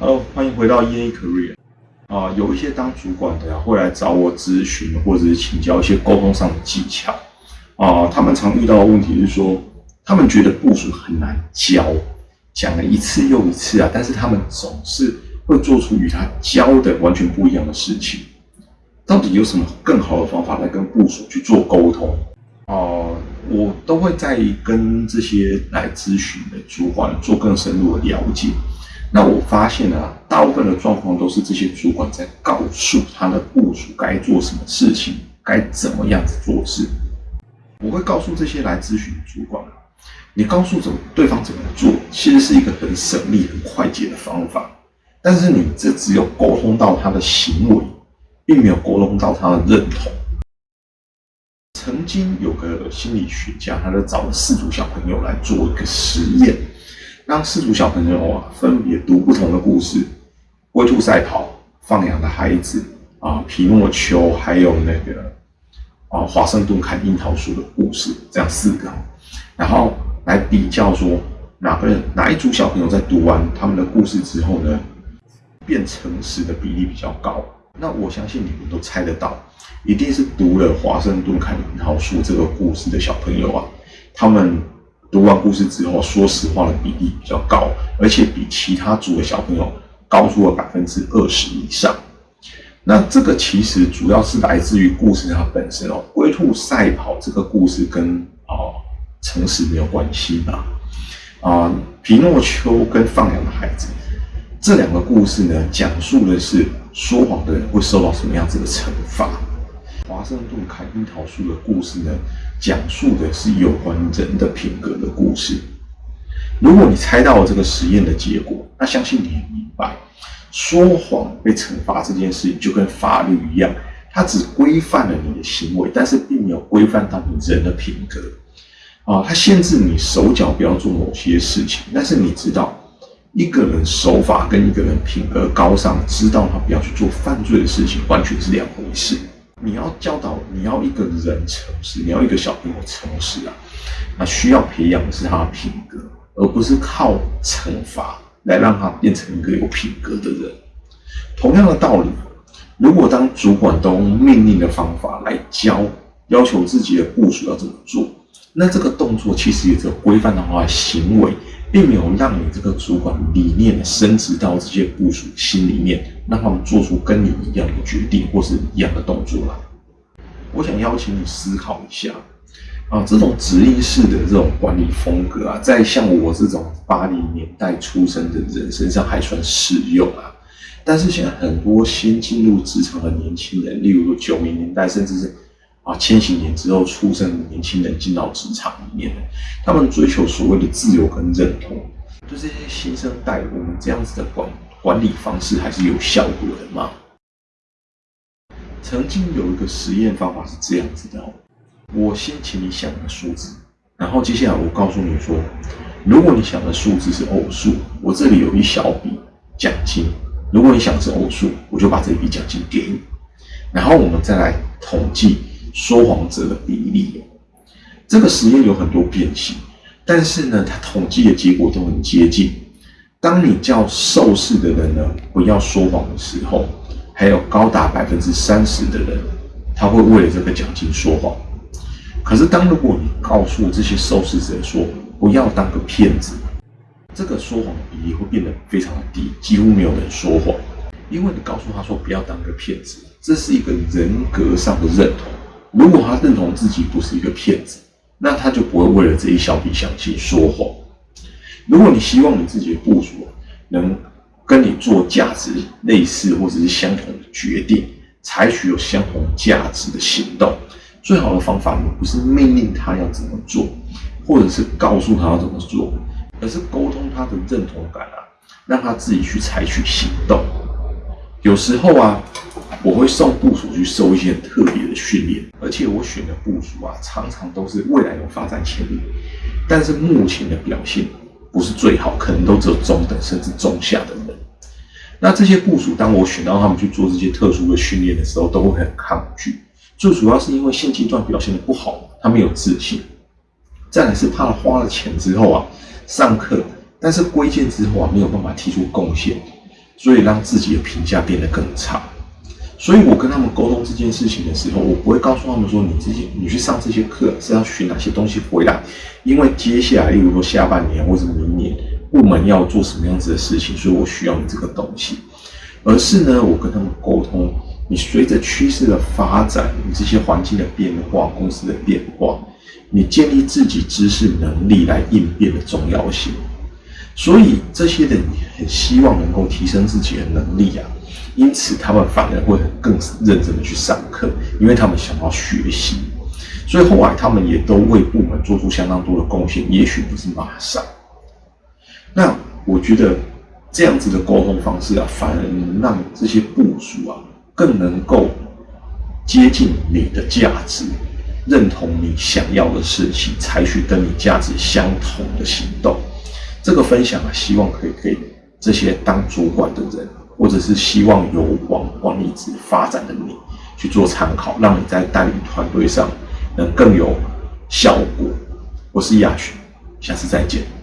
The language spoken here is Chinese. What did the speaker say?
Hello，欢迎回到 EA Career。啊，有一些当主管的呀，会来找我咨询或者是请教一些沟通上的技巧。啊，他们常遇到的问题是说，他们觉得部署很难教，讲了一次又一次啊，但是他们总是会做出与他教的完全不一样的事情。到底有什么更好的方法来跟部署去做沟通？哦，我都会在跟这些来咨询的主管做更深入的了解。那我发现啊，大部分的状况都是这些主管在告诉他的部署该做什么事情，该怎么样子做事。我会告诉这些来咨询主管，你告诉怎么对方怎么做，其实是一个很省力、很快捷的方法。但是你这只有沟通到他的行为，并没有沟通到他的认同。曾经有个心理学家，他就找了四组小朋友来做一个实验，让四组小朋友啊分别读不同的故事：龟兔赛跑、放羊的孩子啊、皮诺丘，还有那个啊华盛顿砍樱桃树的故事，这样四个，然后来比较说哪个人哪一组小朋友在读完他们的故事之后呢，变诚实的比例比较高。那我相信你们都猜得到，一定是读了《华盛顿砍樱桃树》这个故事的小朋友啊，他们读完故事之后，说实话的比例比较高，而且比其他组的小朋友高出了百分之二十以上。那这个其实主要是来自于故事它本身哦，龟兔赛跑这个故事跟哦诚实没有关系吧？啊，皮诺丘跟放羊的孩子。这两个故事呢，讲述的是说谎的人会受到什么样子的惩罚。华盛顿砍樱桃树的故事呢，讲述的是有关人的品格的故事。如果你猜到了这个实验的结果，那相信你也明白，说谎被惩罚这件事情就跟法律一样，它只规范了你的行为，但是并没有规范到你人的品格。啊，它限制你手脚不要做某些事情，但是你知道。一个人手法跟一个人品格高尚，知道他不要去做犯罪的事情，完全是两回事。你要教导，你要一个人诚实，你要一个小朋友诚实啊，那需要培养的是他的品格，而不是靠惩罚来让他变成一个有品格的人。同样的道理，如果当主管都用命令的方法来教，要求自己的部署要怎么做，那这个动作其实也是规范的话行为。并没有让你这个主管理念升值到这些部署心里面，让他们做出跟你一样的决定或是一样的动作来。我想邀请你思考一下，啊，这种指令式的这种管理风格啊，在像我这种八零年代出生的人身上还算适用啊。但是现在很多新进入职场的年轻人，例如九零年代，甚至是。啊，千禧年之后出生的年轻人进到职场里面，他们追求所谓的自由跟认同，对这些新生代，我们这样子的管管理方式还是有效果的吗？曾经有一个实验方法是这样子的，我先请你想个数字，然后接下来我告诉你说，如果你想的数字是偶数，我这里有一小笔奖金；如果你想是偶数，我就把这笔奖金给你，然后我们再来统计。说谎者的比例，这个实验有很多变形，但是呢，它统计的结果都很接近。当你叫受试的人呢不要说谎的时候，还有高达百分之三十的人，他会为了这个奖金说谎。可是，当如果你告诉这些受试者说不要当个骗子，这个说谎比例会变得非常的低，几乎没有人说谎，因为你告诉他说不要当个骗子，这是一个人格上的认同。如果他认同自己不是一个骗子，那他就不会为了这一小笔奖金说谎。如果你希望你自己的部署能跟你做价值类似或者是相同的决定，采取有相同价值的行动，最好的方法呢，不是命令他要怎么做，或者是告诉他要怎么做，而是沟通他的认同感啊，让他自己去采取行动。有时候啊。我会送部署去受一些特别的训练，而且我选的部署啊，常常都是未来有发展潜力，但是目前的表现不是最好，可能都只有中等甚至中下的人。那这些部署，当我选到他们去做这些特殊的训练的时候，都会很抗拒。最主要是因为现阶段表现的不好，他没有自信；再来是怕花了钱之后啊，上课，但是归建之后啊，没有办法提出贡献。所以让自己的评价变得更差。所以我跟他们沟通这件事情的时候，我不会告诉他们说你这些你去上这些课是要学哪些东西回来，因为接下来，例如说下半年或者明年部门要做什么样子的事情，所以我需要你这个东西。而是呢，我跟他们沟通，你随着趋势的发展，你这些环境的变化、公司的变化，你建立自己知识能力来应变的重要性。所以这些人很希望能够提升自己的能力啊。因此，他们反而会更认真的去上课，因为他们想要学习。所以后来，他们也都为部门做出相当多的贡献，也许不是马上。那我觉得这样子的沟通方式啊，反而能让这些部署啊，更能够接近你的价值，认同你想要的事情，采取跟你价值相同的行动。这个分享啊，希望可以给这些当主管的人。或者是希望有往往一直发展的你去做参考，让你在带领团队上能更有效果。我是亚群，下次再见。